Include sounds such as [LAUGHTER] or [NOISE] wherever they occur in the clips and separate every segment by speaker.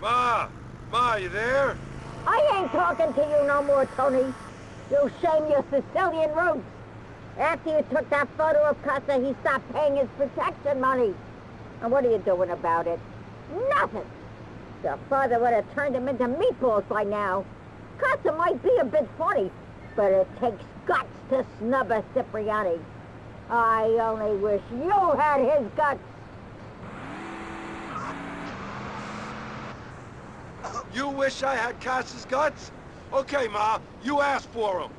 Speaker 1: Ma, Ma, you there?
Speaker 2: I ain't talking to you no more, Tony. You shame your Sicilian roots. After you took that photo of Casa, he stopped paying his protection money. And what are you doing about it? Nothing. Your father would have turned him into meatballs by now. Casa might be a bit funny, but it takes guts to snub a Cipriani. I only wish you had his guts.
Speaker 1: You wish I had Cass's guts? Okay, Ma, you asked for them.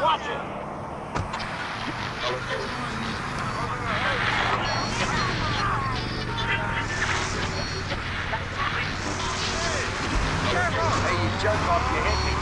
Speaker 1: Watch it!
Speaker 3: Hey, you jerk off, you hit me.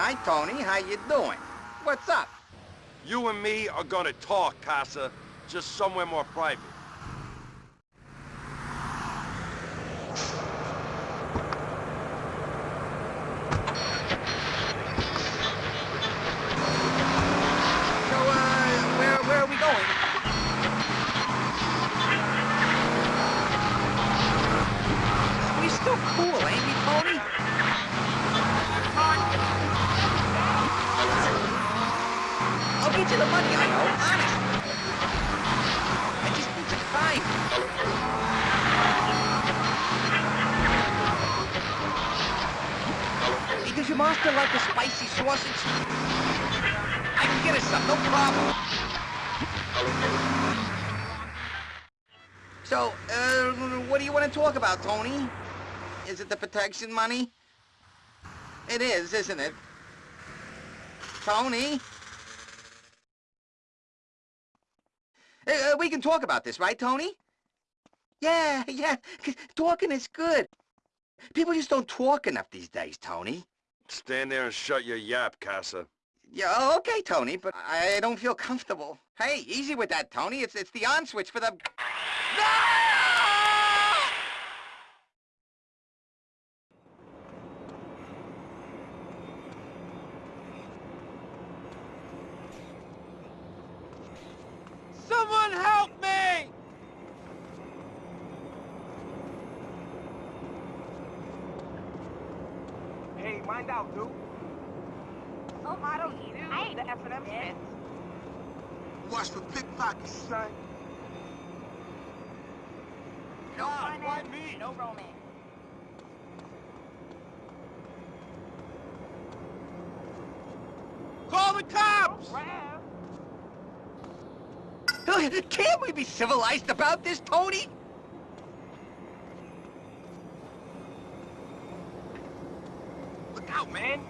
Speaker 3: Hi, Tony. How you doing? What's up?
Speaker 1: You and me are gonna talk, Casa. Just somewhere more private.
Speaker 3: So, uh, where, where are we going? We still cool, ain't we? The money, I know, honest. I just need some time. Hey, does your master like a spicy sausage? I can get us some, no problem. So, uh, what do you want to talk about, Tony? Is it the protection money? It is, isn't it? Tony? Uh, we can talk about this, right, Tony? Yeah, yeah, talking is good. People just don't talk enough these days, Tony.
Speaker 1: Stand there and shut your yap, Casa.
Speaker 3: Yeah, oh, okay, Tony, but I don't feel comfortable. Hey, easy with that, Tony. It's it's the on switch for the.
Speaker 1: Someone help me!
Speaker 4: Hey, mind out, dude.
Speaker 5: Oh, I don't eat it. I ain't the F&M Smith.
Speaker 4: Watch for pickpockets, son.
Speaker 5: No finance, no romance.
Speaker 1: Call the cops!
Speaker 5: Rap. [LAUGHS]
Speaker 3: Can't we be civilized about this, Tony?
Speaker 4: Look out, man.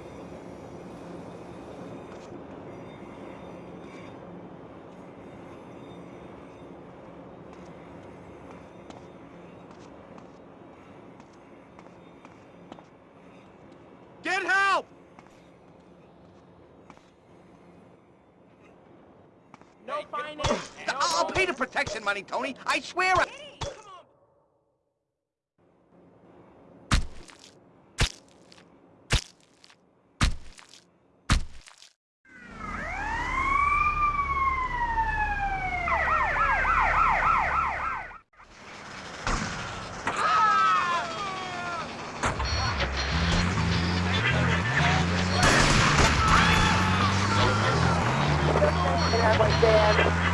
Speaker 1: Get help!
Speaker 5: No finance, no
Speaker 3: I'll pay the protection money, Tony. I swear. I...
Speaker 5: I have my fan.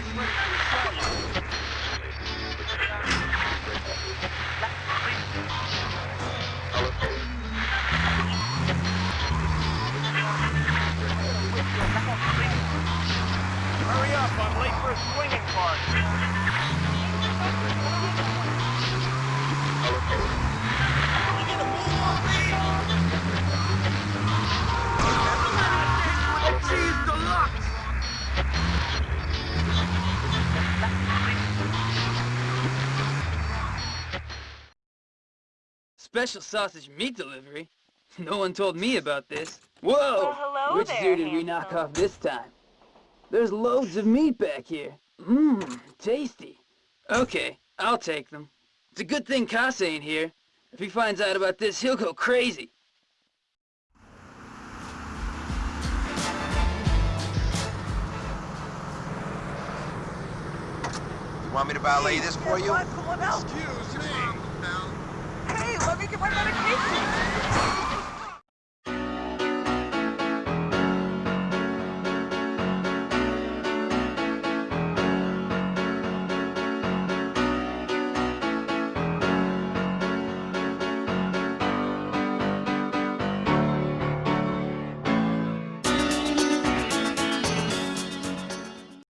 Speaker 4: Hurry up, I'm late for a swinging party.
Speaker 6: Special sausage meat delivery? [LAUGHS] No one told me about this. Whoa!
Speaker 5: Well, hello
Speaker 6: Which
Speaker 5: there,
Speaker 6: zoo did we knock off this time? There's loads of meat back here. Mmm, tasty. Okay, I'll take them. It's a good thing Casa ain't here. If he finds out about this, he'll go crazy.
Speaker 7: You want me to valet this for you?
Speaker 4: Excuse me.
Speaker 5: Hey, let